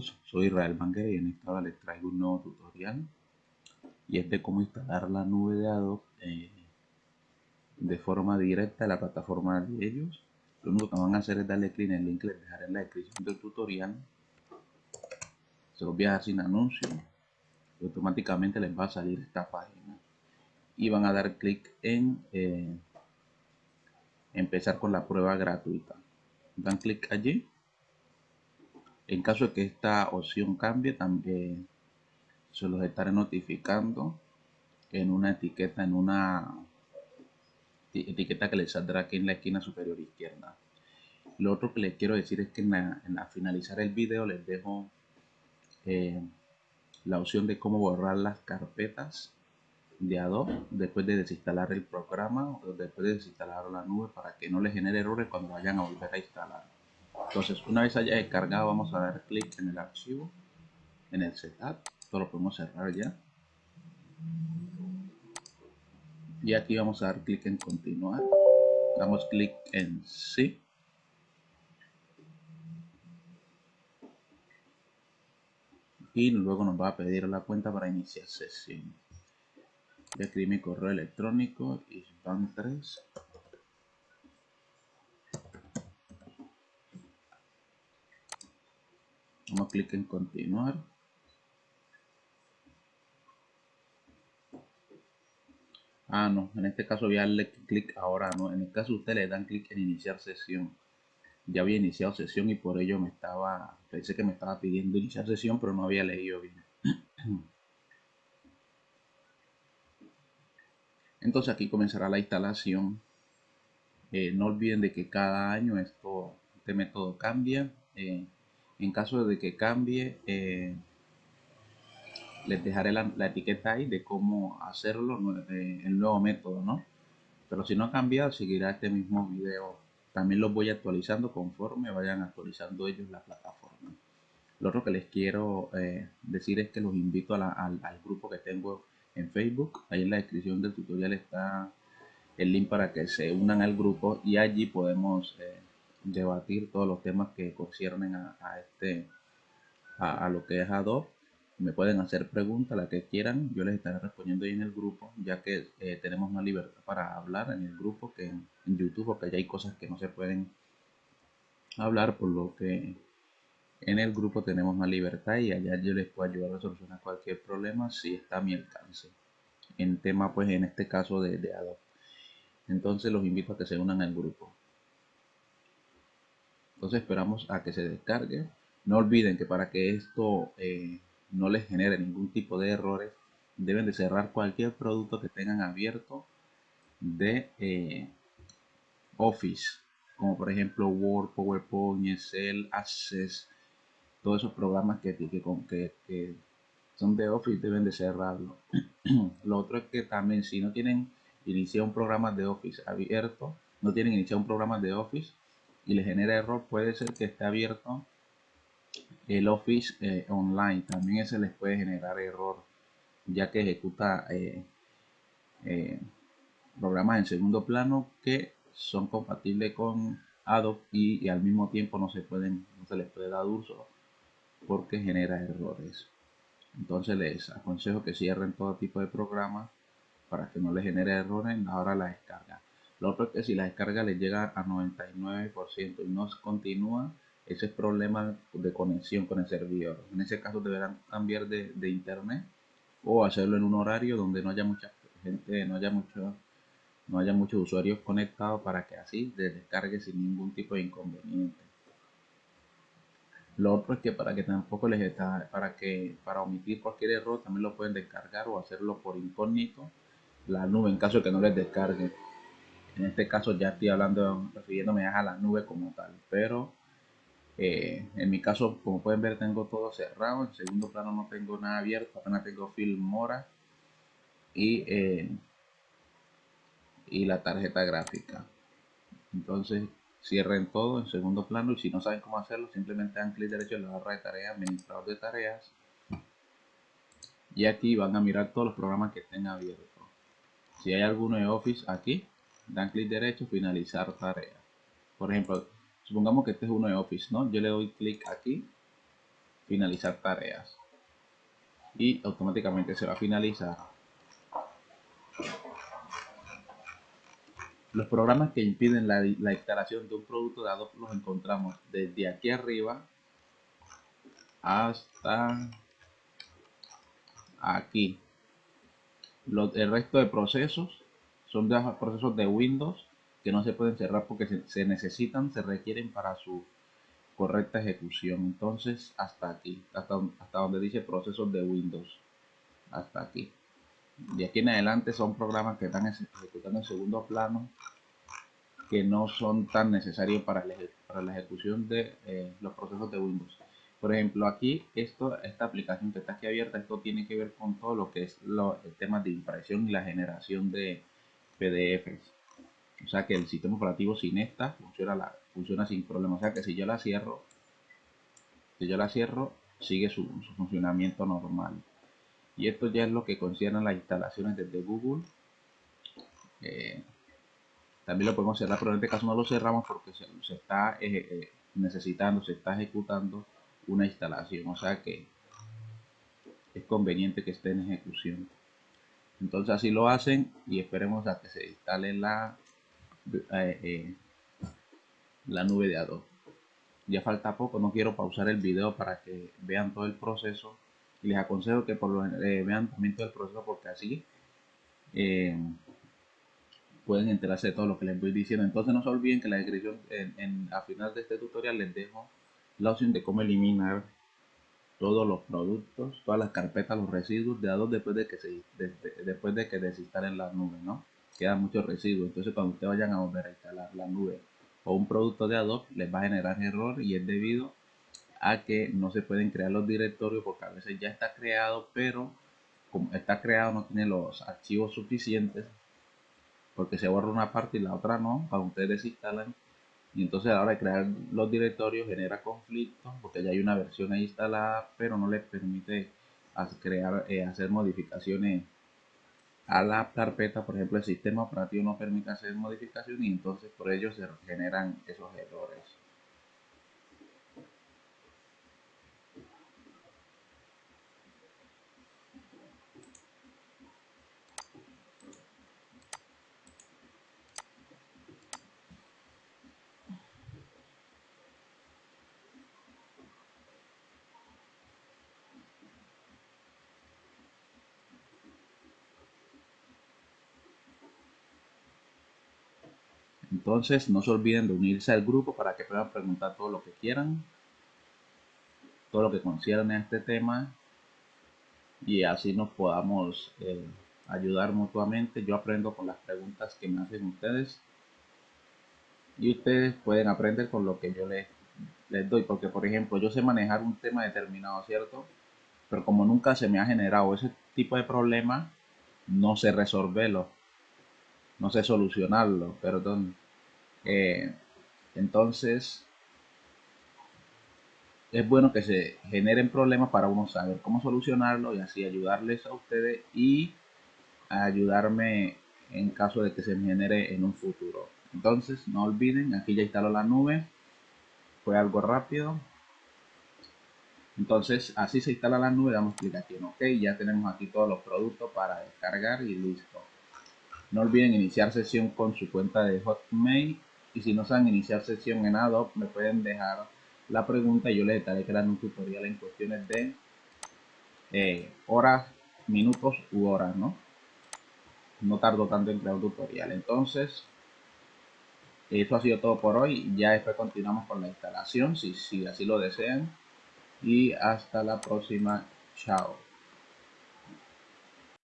soy Israel Manguera y en esta hora les traigo un nuevo tutorial y es de cómo instalar la nube de Adobe eh, de forma directa a la plataforma de ellos. Lo único que van a hacer es darle clic en el link que les dejaré en la descripción del tutorial. Se los voy a dejar sin anuncio y automáticamente les va a salir esta página y van a dar clic en eh, empezar con la prueba gratuita. Dan clic allí en caso de que esta opción cambie, también se los estaré notificando en una etiqueta, en una etiqueta que les saldrá aquí en la esquina superior izquierda. Lo otro que les quiero decir es que en finalizar el video les dejo eh, la opción de cómo borrar las carpetas de Adobe después de desinstalar el programa o después de desinstalar la nube para que no les genere errores cuando vayan a volver a instalar. Entonces, una vez haya descargado, vamos a dar clic en el archivo, en el setup. Esto lo podemos cerrar ya. Y aquí vamos a dar clic en continuar. Damos clic en sí. Y luego nos va a pedir la cuenta para iniciar sesión. Voy a escribir mi correo electrónico isban3 Vamos a clic en continuar. Ah, no, en este caso voy a darle clic ahora, no. En el caso ustedes le dan clic en iniciar sesión. Ya había iniciado sesión y por ello me estaba, pensé que me estaba pidiendo iniciar sesión, pero no había leído bien. Entonces aquí comenzará la instalación. Eh, no olviden de que cada año esto, este método cambia. Eh, en caso de que cambie, eh, les dejaré la, etiqueta ahí de cómo hacerlo, eh, el nuevo método, ¿no? Pero si no ha cambiado, seguirá este mismo video. También los voy actualizando conforme vayan actualizando ellos la plataforma. Lo otro que les quiero eh, decir es que los invito al, al grupo que tengo en Facebook. Ahí en la descripción del tutorial está el link para que se unan al grupo y allí podemos debatir todos los temas que conciernen a, este a, lo que es Adobe. Me pueden hacer preguntas la que quieran. Yo les estaré respondiendo ahí en el grupo ya que eh, tenemos más libertad para hablar en el grupo que en, YouTube porque ya hay cosas que no se pueden hablar por lo que en el grupo tenemos más libertad y allá yo les puedo ayudar a solucionar cualquier problema si está a mi alcance en tema pues en este caso de, de Adobe. Entonces los invito a que se unan al grupo entonces esperamos a que se descargue. No olviden que para que esto eh, no les genere ningún tipo de errores, deben de cerrar cualquier producto que tengan abierto de eh, Office, como por ejemplo Word, PowerPoint, Excel, Access, todos esos programas que, que, que son de Office deben de cerrarlo. Lo otro es que también si no tienen iniciado un programa de Office abierto, no tienen iniciado un programa de Office, y le genera error, puede ser que esté abierto el Office eh, Online. También ese les puede generar error, ya que ejecuta eh, eh, programas en segundo plano que son compatibles con Adobe y, al mismo tiempo no se pueden no se les puede dar uso porque genera errores. Entonces les aconsejo que cierren todo tipo de programas para que no les genere errores en la la descarga. Lo otro es que si la descarga le llega a 99% y no continúa, ese es problema de conexión con el servidor. En ese caso deberán cambiar de, internet o hacerlo en un horario donde no haya mucha gente, no haya mucho, no haya muchos usuarios conectados para que así se descargue sin ningún tipo de inconveniente. Lo otro es que para que tampoco les está, para que para omitir cualquier error también lo pueden descargar o hacerlo por incógnito la nube en caso de que no les descargue. En este caso ya estoy hablando, refiriéndome a la nube como tal, pero eh, en mi caso, como pueden ver, tengo todo cerrado. En segundo plano no tengo nada abierto, apenas tengo film mora y, eh, y la tarjeta gráfica. Entonces cierren todo en segundo plano y si no saben cómo hacerlo, simplemente dan clic derecho en la barra de tareas, administrador de tareas. Y aquí van a mirar todos los programas que estén abiertos. Si hay alguno de Office aquí, dan clic derecho, finalizar tarea. Por ejemplo, supongamos que este es uno de Office, ¿no? Yo le doy clic aquí finalizar tareas y automáticamente se va a finalizar los programas que impiden la, instalación de un producto de Adobe los encontramos desde aquí arriba hasta aquí el resto de procesos son de procesos de Windows que no se pueden cerrar porque se, necesitan, se requieren para su correcta ejecución. Entonces, hasta aquí, hasta, hasta donde dice procesos de Windows. Hasta aquí. De aquí en adelante son programas que están ejecutando en segundo plano que no son tan necesarios para, para la ejecución de eh, los procesos de Windows. Por ejemplo, aquí esto, esta aplicación que está aquí abierta, esto tiene que ver con todo lo que es lo, el tema de impresión y la generación de PDFs. O sea que el sistema operativo sin esta funciona, la, funciona sin problema. O sea que si yo la cierro, si yo la cierro, sigue su, funcionamiento normal. Y esto ya es lo que concierne las instalaciones desde Google. Eh, también lo podemos cerrar, pero en este caso no lo cerramos porque se, está eh, eh, necesitando, se está ejecutando una instalación, o sea que es conveniente que esté en ejecución. Entonces así lo hacen y esperemos a que se instale la, eh, eh, la nube de Adobe. Ya falta poco, no quiero pausar el video para que vean todo el proceso y les aconsejo que por lo, eh, vean también todo el proceso porque así pueden enterarse de todo lo que les voy diciendo. Entonces no se olviden que la descripción en, en, a final de este tutorial les dejo la opción de cómo eliminar todos los productos, todas las carpetas, los residuos de Adobe después de que se después de que desinstalen la nube, ¿no? Quedan muchos residuos. Entonces cuando ustedes vayan a volver a instalar la nube o un producto de Adobe, les va a generar error y es debido a que no se pueden crear los directorios porque a veces ya está creado, pero como está creado no tiene los archivos suficientes porque se borra una parte y la otra no, cuando ustedes desinstalan y entonces a la hora de crear los directorios genera conflictos porque ya hay una versión ahí instalada pero no les permite crear eh, hacer modificaciones a la carpeta. Por ejemplo el sistema operativo no permite hacer modificaciones y entonces por ello se generan esos errores Entonces no se olviden de unirse al grupo para que puedan preguntar todo lo que quieran, todo lo que concierne a este tema y así nos podamos eh, ayudar mutuamente. Yo aprendo con las preguntas que me hacen ustedes y ustedes pueden aprender con lo que yo les, les doy. Porque por ejemplo yo sé manejar un tema determinado, ¿cierto? Pero como nunca se me ha generado ese tipo de problema, no sé resolverlo no sé solucionarlo, perdón. Eh, entonces, es bueno que se generen problemas para uno saber cómo solucionarlo y así ayudarles a ustedes y ayudarme en caso de que se genere en un futuro. Entonces, no olviden, aquí ya instaló la nube. Fue algo rápido. Entonces, así se instala la nube, damos clic aquí en OK. Ya tenemos aquí todos los productos para descargar y listo. No olviden iniciar sesión con su cuenta de Hotmail y si no saben iniciar sesión en Adobe me pueden dejar la pregunta y yo les estaré creando un tutorial en cuestiones de eh, horas, minutos u horas, ¿no? No tardo tanto en crear un tutorial. Entonces, eso ha sido todo por hoy. Ya después continuamos con la instalación, si, si así lo desean. Y hasta la próxima. Chao.